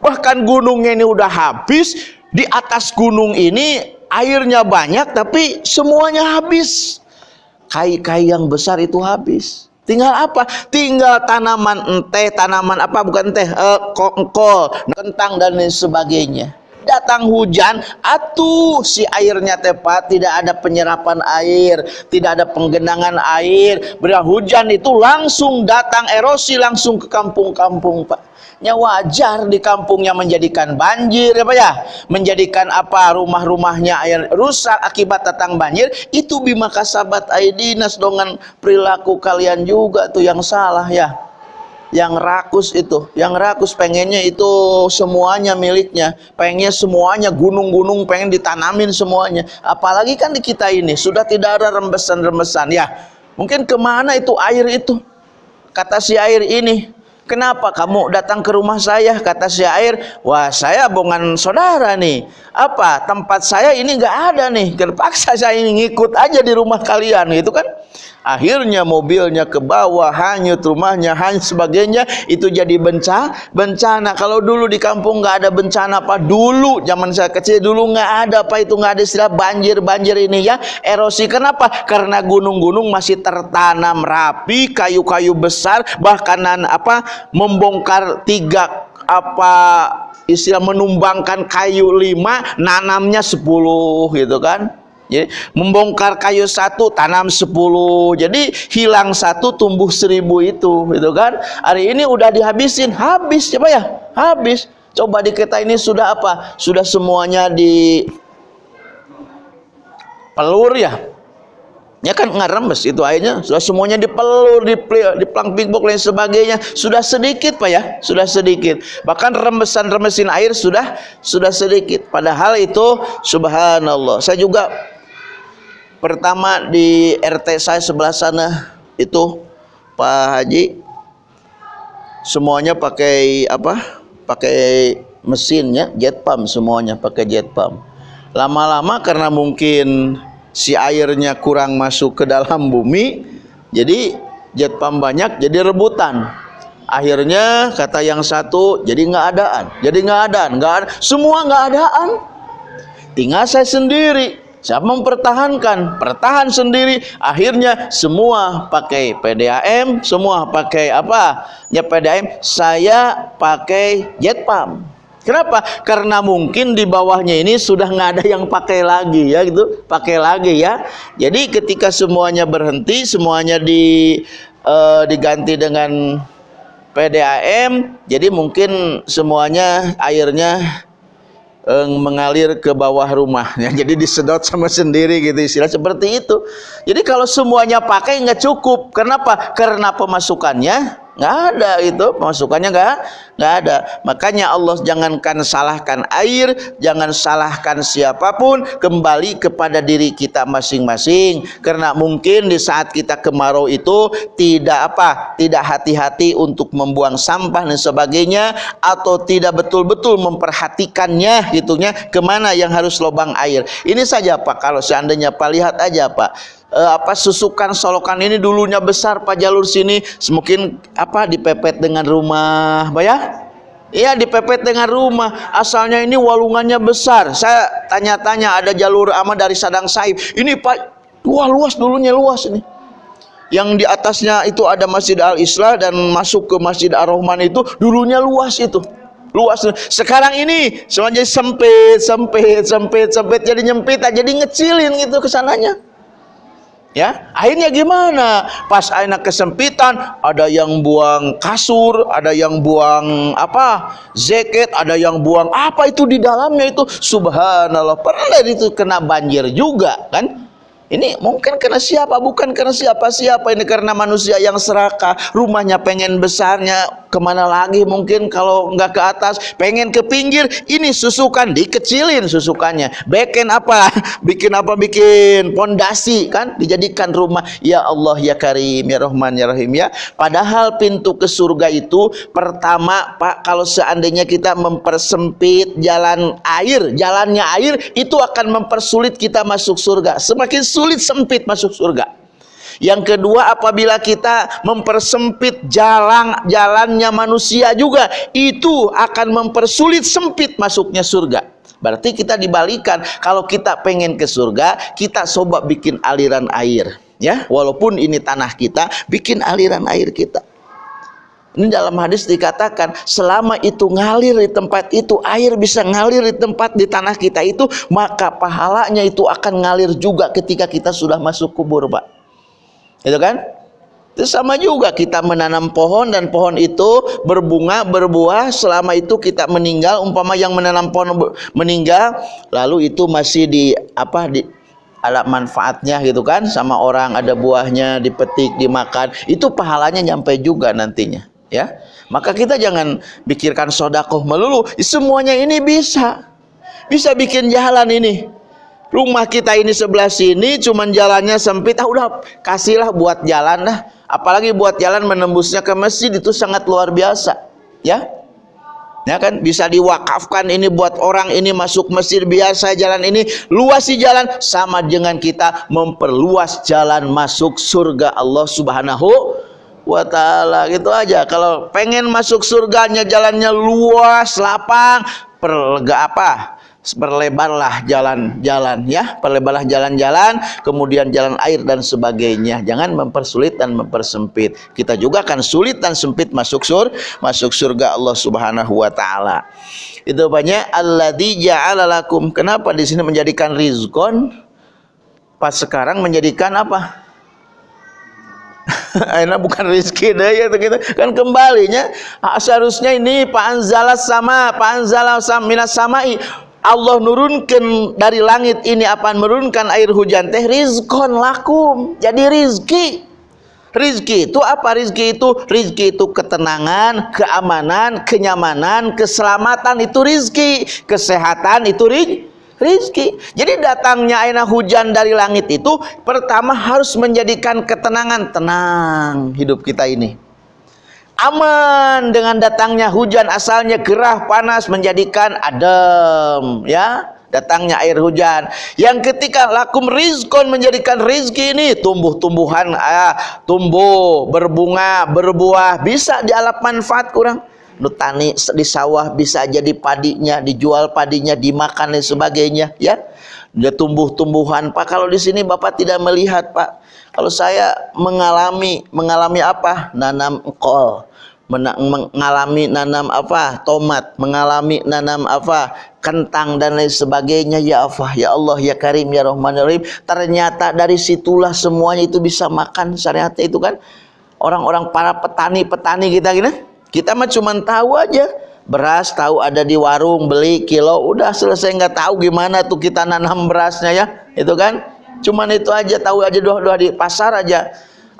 Bahkan gunungnya ini udah habis di atas gunung ini airnya banyak tapi semuanya habis. Kai-kai yang besar itu habis. Tinggal apa? Tinggal tanaman ente tanaman apa? Bukan teh uh, kol kentang dan lain sebagainya datang hujan atuh si airnya tepat tidak ada penyerapan air tidak ada penggenangan air. Berat hujan itu langsung datang erosi langsung ke kampung-kampung Pak. Nya wajar di kampungnya menjadikan banjir ya Pak ya. Menjadikan apa rumah-rumahnya air rusak akibat datang banjir itu bima kasabat aidinas dengan perilaku kalian juga tuh yang salah ya yang rakus itu yang rakus pengennya itu semuanya miliknya pengennya semuanya gunung-gunung pengen ditanamin semuanya apalagi kan di kita ini sudah tidak ada rembesan-rembesan ya mungkin ke mana itu air itu kata si air ini Kenapa kamu datang ke rumah saya? Kata si air, wah saya bongan saudara nih. Apa tempat saya ini nggak ada nih. Terpaksa saya ini ngikut aja di rumah kalian, gitu kan? Akhirnya mobilnya ke bawah hanyut rumahnya hanyut sebagainya itu jadi bencana bencana. Kalau dulu di kampung nggak ada bencana apa dulu zaman saya kecil dulu nggak ada apa itu nggak ada istilah banjir banjir ini ya. Erosi. Kenapa? Karena gunung-gunung masih tertanam rapi kayu-kayu besar bahkan apa membongkar tiga apa istilah menumbangkan kayu lima nanamnya sepuluh gitu kan jadi membongkar kayu satu tanam sepuluh. Jadi hilang satu tumbuh seribu itu, gitu kan? Hari ini udah dihabisin, habis coba ya, habis. Coba di kita ini sudah apa? Sudah semuanya di pelur ya. Ya kan ngeremes itu airnya sudah semuanya dipelur, di di plang pingbok lain sebagainya sudah sedikit pak ya sudah sedikit bahkan remesan-remesin air sudah sudah sedikit padahal itu subhanallah saya juga pertama di RT saya sebelah sana itu Pak Haji. Semuanya pakai apa? Pakai mesinnya jet pump semuanya pakai jet pump. Lama-lama karena mungkin si airnya kurang masuk ke dalam bumi jadi jet pump banyak jadi rebutan. Akhirnya kata yang satu jadi nggak adaan jadi nggak adaan nggak ada semua nggak adaan. Tinggal saya sendiri Siapa mempertahankan? Pertahan sendiri. Akhirnya semua pakai PDAM, semua pakai apa? Ya PDAM. Saya pakai jet pump. Kenapa? Karena mungkin di bawahnya ini sudah nggak ada yang pakai lagi ya gitu, pakai lagi ya. Jadi ketika semuanya berhenti, semuanya di uh, diganti dengan PDAM, jadi mungkin semuanya airnya mengalir ke bawah rumah ya. (laughs) jadi disedot sama sendiri gitu istilah. Seperti itu. Jadi kalau semuanya pakai nggak cukup. Kenapa? Karena pemasukannya nggak ada itu pemasukannya nggak nggak ada. Makanya Allah jangankan salahkan air jangan salahkan siapa pun kembali kepada diri kita masing-masing. Karena mungkin di saat kita kemarau itu tidak apa tidak hati-hati untuk membuang sampah dan sebagainya atau tidak betul-betul memperhatikannya gitunya ke mana yang harus lubang air. Ini saja Pak. Kalau seandainya Pak lihat aja Pak uh, apa susukan solokan ini dulunya besar Pak jalur sini. Mungkin apa dipepet dengan rumah Pak ya? Iya dipepet dengan rumah. Asalnya ini walungannya besar. Saya tanya-tanya ada jalur ama dari Sadang Saib. Ini Pak wah luas dulunya luas ini. Yang di atasnya itu ada Masjid Al-Islah dan masuk ke Masjid Ar-Rahman itu dulunya luas itu. Luas. Sekarang ini semuanya sempit sempit sempit sempit. Jadi nyempit jadi ngecilin gitu ke sananya ya akhirnya gimana? Pas akhirnya kesempitan ada yang buang kasur ada yang buang apa zeket ada yang buang apa itu di dalamnya itu. Subhanallah pernah itu kena banjir juga kan ini mungkin karena siapa? Bukan karena siapa-siapa. Ini karena manusia yang serakah. Rumahnya pengen besarnya. Ke mana lagi mungkin kalau nggak ke atas. Pengen ke pinggir. Ini susukan. Dikecilin susukannya. Bikin apa? (laughs) Bikin apa? Bikin pondasi kan? Dijadikan rumah. Ya Allah ya Karim. Ya Rahman ya Rahim ya. Padahal pintu ke surga itu. Pertama Pak. Kalau seandainya kita mempersempit jalan air. Jalannya air. Itu akan mempersulit kita masuk surga. Semakin sulit sulit sempit masuk surga. Yang kedua apabila kita mempersempit jalan jalannya manusia juga itu akan mempersulit sempit masuknya surga. Berarti kita dibalikan kalau kita pengen ke surga kita coba bikin aliran air ya walaupun ini tanah kita bikin aliran air kita. Ini dalam hadis dikatakan selama itu ngalir di tempat itu air bisa ngalir di tempat di tanah kita itu maka pahalanya itu akan ngalir juga ketika kita sudah masuk kubur, Pak. Itu kan? Itu sama juga kita menanam pohon dan pohon itu berbunga, berbuah selama itu kita meninggal umpama yang menanam pohon meninggal lalu itu masih di apa di alat manfaatnya gitu kan sama orang ada buahnya dipetik dimakan itu pahalanya nyampe juga nantinya ya? Maka kita jangan pikirkan sodakoh melulu. Semuanya ini bisa. Bisa bikin jalan ini. Rumah kita ini sebelah sini cuman jalannya sempit. Ah udah kasihlah buat jalan lah apalagi buat jalan menembusnya ke masjid itu sangat luar biasa. Ya? Ya kan? Bisa diwakafkan ini buat orang ini masuk masjid. Biasa jalan ini luasi jalan sama dengan kita memperluas jalan masuk surga Allah subhanahu wa ta'ala gitu aja. Kalau pengen masuk surganya jalannya luas lapang perlega apa? Perlebarlah jalan-jalan ya. Perlebarlah jalan-jalan kemudian jalan air dan sebagainya. Jangan mempersulit dan mempersempit. Kita juga akan sulit dan sempit masuk sur masuk surga Allah Subhanahu wa taala. Itu banyak. Alladzi ja'ala lakum. Kenapa di sini menjadikan rizqon? Pas sekarang menjadikan apa (laughs) Aina bukan rezeki deh ya gitu. Kan kembalinya seharusnya ini Pak Anzala sama Pak Anzala minas samai. Allah nurunkan dari langit ini apa menurunkan air hujan teh rizkon lakum. Jadi rizki. Rizki itu apa? Rizki itu rizki itu ketenangan keamanan kenyamanan keselamatan itu rizki. Kesehatan itu rizki rizki. Jadi datangnya air hujan dari langit itu pertama harus menjadikan ketenangan, tenang hidup kita ini. Aman dengan datangnya hujan asalnya gerah panas menjadikan adem ya datangnya air hujan yang ketika lakum rizkon menjadikan rizki ini tumbuh-tumbuhan ah, tumbuh berbunga berbuah bisa dialap manfaat kurang tani di sawah bisa jadi padinya dijual padinya dimakan dan sebagainya ya. Dia tumbuh-tumbuhan. Pak kalau di sini Bapak tidak melihat Pak. Kalau saya mengalami mengalami apa? Nanam kol. Mengalami nanam apa? Tomat. Mengalami nanam apa? Kentang dan lain sebagainya. Ya Allah ya Allah ya Karim ya Rahman ya Rahim. Ternyata dari situlah semuanya itu bisa makan syariatnya itu kan. Orang-orang para petani-petani kita gini kita mah cuma tahu aja. Beras tahu ada di warung beli kilo udah selesai nggak tahu gimana tuh kita nanam berasnya ya. Itu kan? Cuman itu aja tahu aja doa doa di pasar aja.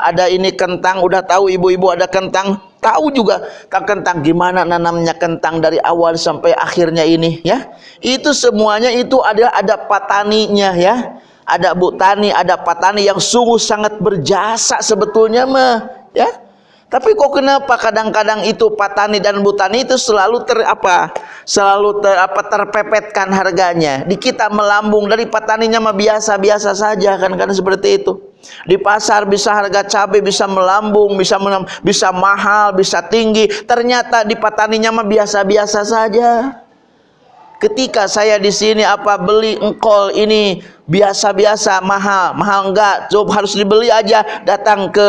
Ada ini kentang udah tahu ibu-ibu ada kentang. Tahu juga tak kentang gimana nanamnya kentang dari awal sampai akhirnya ini ya? Itu semuanya itu ada ada pataninya ya. Ada bu tani ada patani yang sungguh sangat berjasa sebetulnya mah ya tapi kok kenapa kadang-kadang itu patani dan butani itu selalu ter apa? Selalu ter, apa terpepetkan harganya. Di kita melambung dari pataninya mah biasa-biasa saja kan kan seperti itu. Di pasar bisa harga cabai bisa melambung, bisa bisa mahal, bisa tinggi. Ternyata di pataninya mah biasa-biasa saja. ketika saya di sini apa beli engkol ini biasa-biasa mahal mahal enggak coba harus dibeli aja datang ke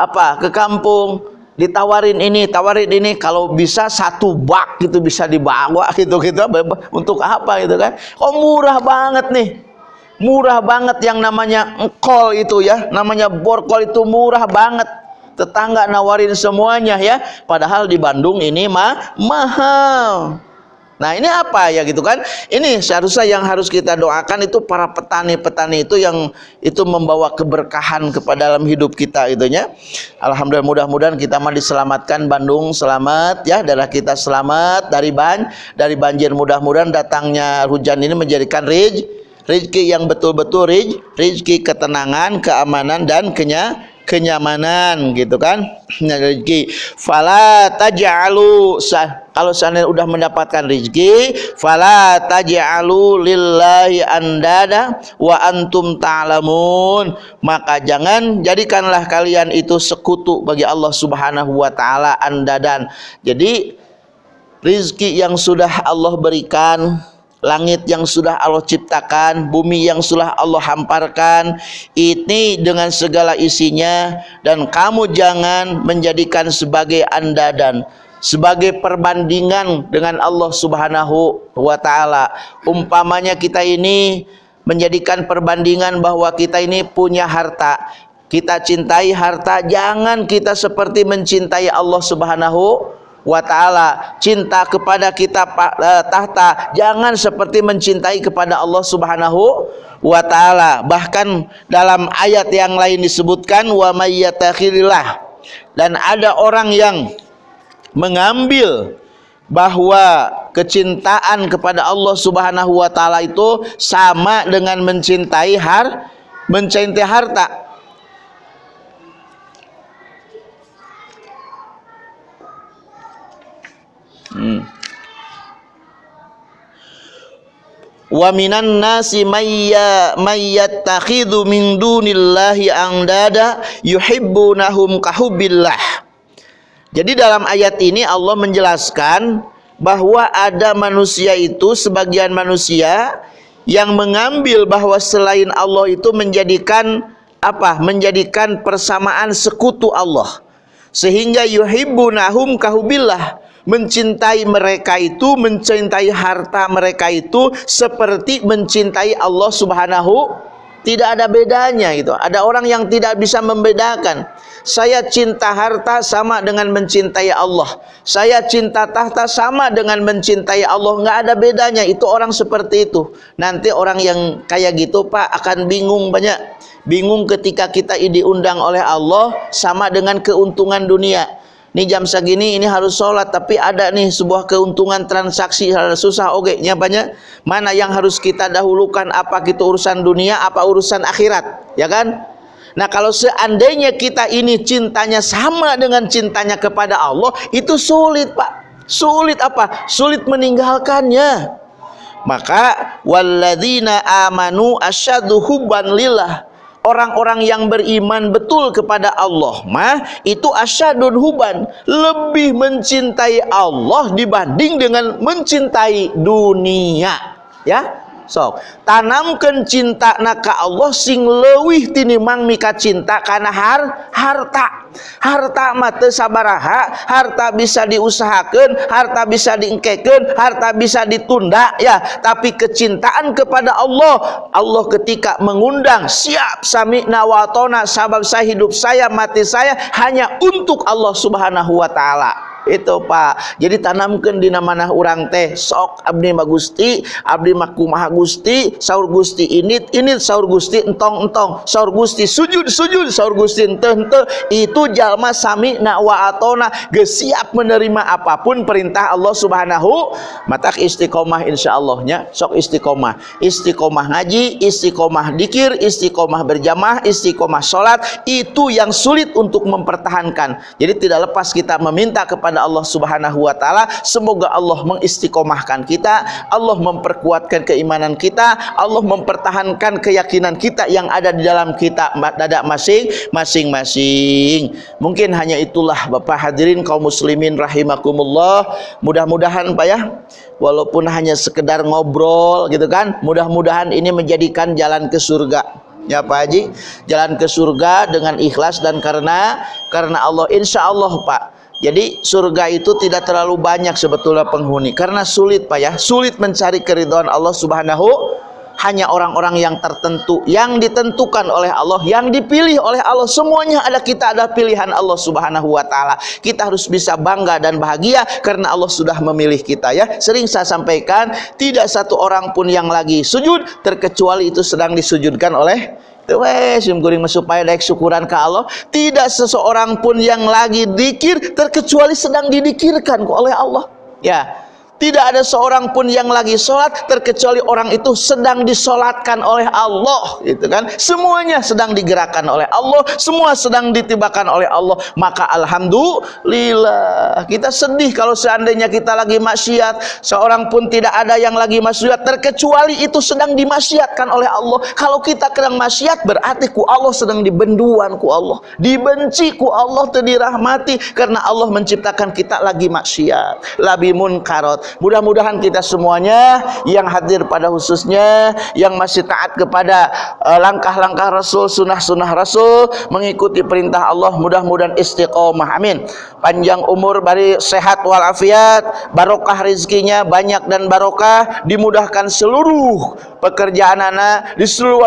apa ke kampung ditawarin ini tawarin ini kalau bisa satu bak gitu bisa dibawa gitu gitu. Untuk apa gitu kan? Oh murah banget nih? Murah banget yang namanya engkol itu ya namanya borkol itu murah banget. Tetangga nawarin semuanya ya padahal di Bandung ini mah mahal Nah ini apa ya gitu kan? Ini seharusnya yang harus kita doakan itu para petani-petani itu yang itu membawa keberkahan kepada dalam hidup kita itunya. Alhamdulillah mudah-mudahan kita mah diselamatkan Bandung selamat ya darah kita selamat dari ban dari banjir mudah-mudahan datangnya hujan ini menjadikan rizki yang betul-betul rizki ketenangan keamanan dan kenya kenyamanan gitu kan? Rezeki. Fala taj'alu kalau seandainya udah mendapatkan rezeki fala taj'alu lillahi andada wa antum ta'lamun. Maka jangan jadikanlah kalian itu sekutu bagi Allah Subhanahu wa taala andadan. Jadi rizki yang sudah Allah berikan langit yang sudah Allah ciptakan, bumi yang sudah Allah hamparkan, ini dengan segala isinya dan kamu jangan menjadikan sebagai anda dan sebagai perbandingan dengan Allah Subhanahu wa taala. Umpamanya kita ini menjadikan perbandingan bahwa kita ini punya harta. Kita cintai harta, jangan kita seperti mencintai Allah Subhanahu wa taala cinta kepada kita uh, tahta jangan seperti mencintai kepada Allah Subhanahu wa taala. Bahkan dalam ayat yang lain disebutkan wa mayyatakhillah dan ada orang yang mengambil bahwa kecintaan kepada Allah Subhanahu wa taala itu sama dengan mencintai har mencintai harta Hmm. Wa minan nasi mayya mayyattakhidhu min dunillahi andada yuhibbunahum kahubbillah. Jadi dalam ayat ini Allah menjelaskan bahwa ada manusia itu sebagian manusia yang mengambil bahwa selain Allah itu menjadikan apa? Menjadikan persamaan sekutu Allah. Sehingga yuhibbunahum kahubillah mencintai mereka itu mencintai harta mereka itu seperti mencintai Allah Subhanahu tidak ada bedanya itu. Ada orang yang tidak bisa membedakan. Saya cinta harta sama dengan mencintai Allah. Saya cinta tahta sama dengan mencintai Allah. Nggak ada bedanya. Itu orang seperti itu. Nanti orang yang kayak gitu Pak akan bingung banyak. Bingung ketika kita diundang oleh Allah sama dengan keuntungan dunia ini jam segini ini harus sholat tapi ada nih sebuah keuntungan transaksi susah oke okay, banyak mana yang harus kita dahulukan? Apa kita urusan dunia apa urusan akhirat ya kan? Nah kalau seandainya kita ini cintanya sama dengan cintanya kepada Allah itu sulit pak. Sulit apa? Sulit meninggalkannya. Maka walladzina amanu asyadu hubban lillah orang-orang yang beriman betul kepada Allah mah itu asyadun huban lebih mencintai Allah dibanding dengan mencintai dunia. Ya? Sok. Tanamkan cinta naka Allah sing lewih tinimang mika cinta karena har harta harta mata sabaraha harta bisa diusahakan harta bisa diengkeken harta bisa ditunda ya. Tapi kecintaan kepada Allah Allah ketika mengundang siap sami nawatona sabab saya hidup saya mati saya hanya untuk Allah subhanahu wa ta'ala. Itu Pak. Jadi tanamkan di mana orang teh sok abdi magusti abdi makumaha gusti saur gusti ini ini saur gusti entong entong saur gusti sujud sujud saur gusti ente ente itu jalma sami na wa atona siap menerima apa pun perintah Allah subhanahu matak istiqomah insyaallah sok istiqomah istiqomah ngaji istiqomah dikir istiqomah berjamaah istiqomah sholat itu yang sulit untuk mempertahankan jadi tidak lepas kita meminta kepada kepada Allah Subhanahu wa taala. Semoga Allah mengistiqomahkan kita, Allah memperkuatkan keimanan kita, Allah mempertahankan keyakinan kita yang ada di dalam kita dada masing masing-masing. Mungkin hanya itulah Bapak hadirin kaum muslimin rahimakumullah. Mudah-mudahan Pak ya. Walaupun hanya sekedar ngobrol gitu kan. Mudah-mudahan ini menjadikan jalan ke surga. Ya Pak Haji. Jalan ke surga dengan ikhlas dan karena karena Allah. Insya Allah Pak. Jadi surga itu tidak terlalu banyak sebetulnya penghuni. Karena sulit Pak ya. Sulit mencari keridhaan Allah subhanahu hanya orang-orang yang tertentu yang ditentukan oleh Allah yang dipilih oleh Allah. Semuanya ada kita ada pilihan Allah subhanahu wa ta'ala. Kita harus bisa bangga dan bahagia karena Allah sudah memilih kita ya. Sering saya sampaikan tidak satu orang pun yang lagi sujud terkecuali itu sedang disujudkan oleh wes guring supaya daik syukuran ke Allah. Tidak seseorang pun yang lagi dikir terkecuali sedang didikirkan oleh Allah ya tidak ada seorang pun yang lagi sholat terkecuali orang itu sedang disolatkan oleh Allah, gitu kan? Semuanya sedang digerakkan oleh Allah, semua sedang ditibakan oleh Allah. Maka alhamdulillah kita sedih kalau seandainya kita lagi maksiat, seorang pun tidak ada yang lagi maksiat terkecuali itu sedang dimaksiatkan oleh Allah. Kalau kita sedang maksiat berarti ku Allah sedang dibenduan ku Allah, dibenci ku Allah, terdirahmati karena Allah menciptakan kita lagi maksiat, labi munkarot Mudah-mudahan kita semuanya yang hadir pada khususnya yang masih taat kepada eh, langkah-langkah Rasul, sunnah-sunnah Rasul, mengikuti perintah Allah, mudah-mudahan istiqomah. Amin. Panjang umur, bari sehat walafiat, barokah rizkinya banyak dan barokah, dimudahkan seluruh pekerjaan anak,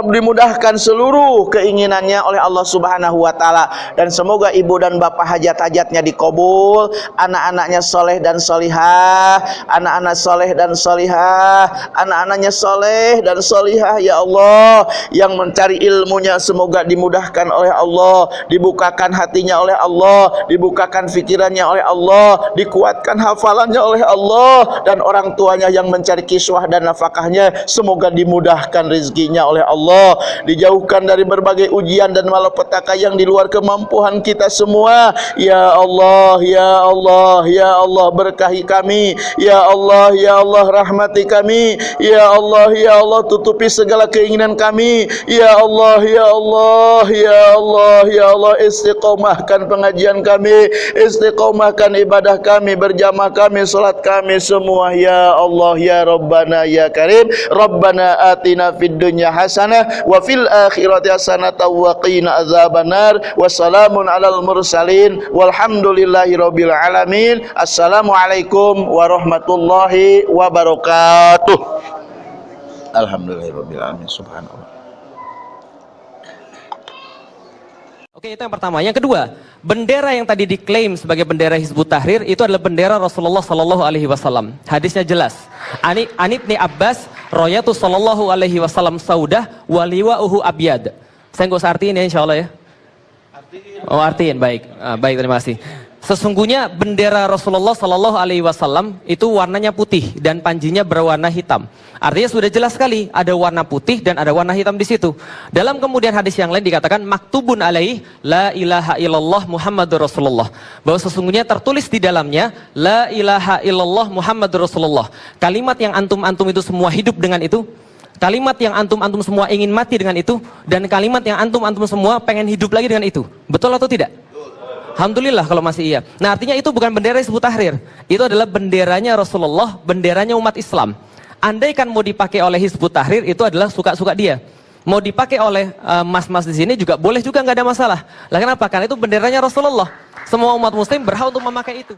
dimudahkan seluruh keinginannya oleh Allah Subhanahu wa taala. Dan semoga ibu dan bapak hajat-hajatnya dikabul, anak-anaknya soleh dan solihah, anak-anak soleh dan solihah anak-anaknya soleh dan solihah ya Allah. Yang mencari ilmunya semoga dimudahkan oleh Allah dibukakan hatinya oleh Allah dibukakan fikirannya oleh Allah dikuatkan hafalannya oleh Allah. Dan orang tuanya yang mencari kiswah dan nafkahnya semoga dimudahkan rezekinya oleh Allah dijauhkan dari berbagai ujian dan malapetaka yang di luar kemampuan kita semua. Ya Allah ya Allah ya Allah berkahi kami. Ya Allah ya Allah rahmati kami. Ya Allah ya Allah tutupi segala keinginan kami. Ya Allah ya Allah ya Allah ya Allah istiqomahkan pengajian kami. Istiqomahkan ibadah kami berjamaah kami salat kami semua. Ya Allah ya Rabbana ya Karim. Rabbana atina fid dunya hasanah wa fil akhirati hasanah wa qina azabannar wassalamun alal mursalin walhamdulillahi rabbil alamin assalamualaikum warahmatullahi wabarakatuh. Alhamdulillahirobbilalamin. Subhanallah. Oke, itu yang pertama. Yang kedua, bendera yang tadi diklaim sebagai bendera Hizbut Tahrir itu adalah bendera Rasulullah Sallallahu Alaihi Wasallam. Hadisnya jelas. Ani Anibni Abbas, Royatu Sallallahu Alaihi Wasallam Saudah, waliwa uhu abyad. Saya nggak usah artiin ya, insya Allah ya. Oh artiin, baik, ah, baik terima kasih. Sesungguhnya bendera Rasulullah Sallallahu Alaihi Wasallam itu warnanya putih dan panjinya berwarna hitam. Artinya sudah jelas sekali ada warna putih dan ada warna hitam di situ. Dalam kemudian hadis yang lain dikatakan maktubun alaih la ilaha illallah Muhammadur Rasulullah. Bahwa sesungguhnya tertulis di dalamnya la ilaha illallah Muhammadur Rasulullah. Kalimat yang antum-antum itu semua hidup dengan itu. Kalimat yang antum-antum semua ingin mati dengan itu dan kalimat yang antum-antum semua pengen hidup lagi dengan itu. Betul atau tidak? Alhamdulillah kalau masih iya. Nah artinya itu bukan bendera Hizbut Tahrir. Itu adalah benderanya Rasulullah, benderanya umat Islam. Andai kan mau dipakai oleh Hizbut Tahrir itu adalah suka-suka dia. Mau dipakai oleh eh, mas-mas uh, di sini juga boleh juga nggak ada masalah. Lah kenapa? Karena itu benderanya Rasulullah. Semua umat muslim berhak untuk memakai itu.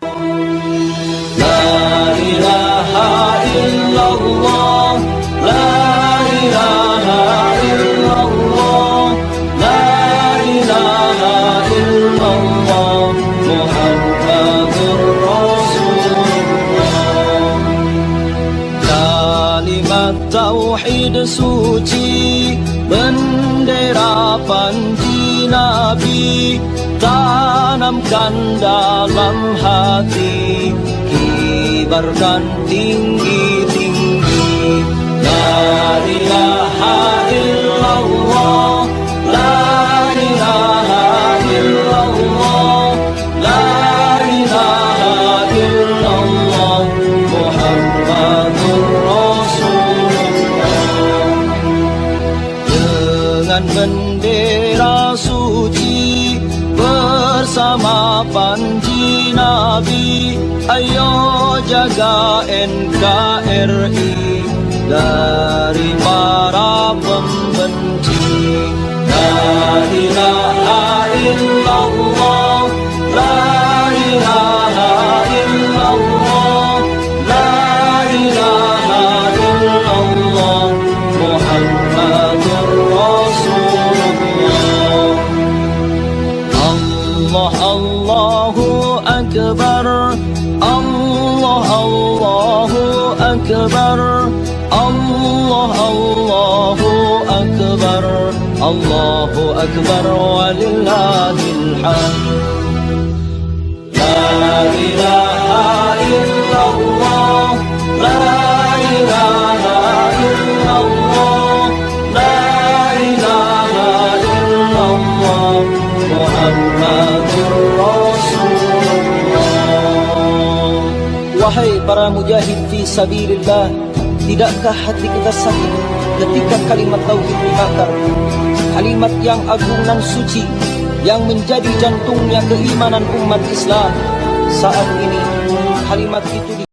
La ilaha illallah, la ilaha illallah, tauhid suci bendera panji nabi tanamkan dalam hati kibarkan tinggi-tinggi. La ilaha dari sabilillah Tidakkah hati kita sakit ketika kalimat tauhid dibakar? Kalimat yang agung dan suci Yang menjadi jantungnya keimanan umat Islam. Saat ini kalimat itu di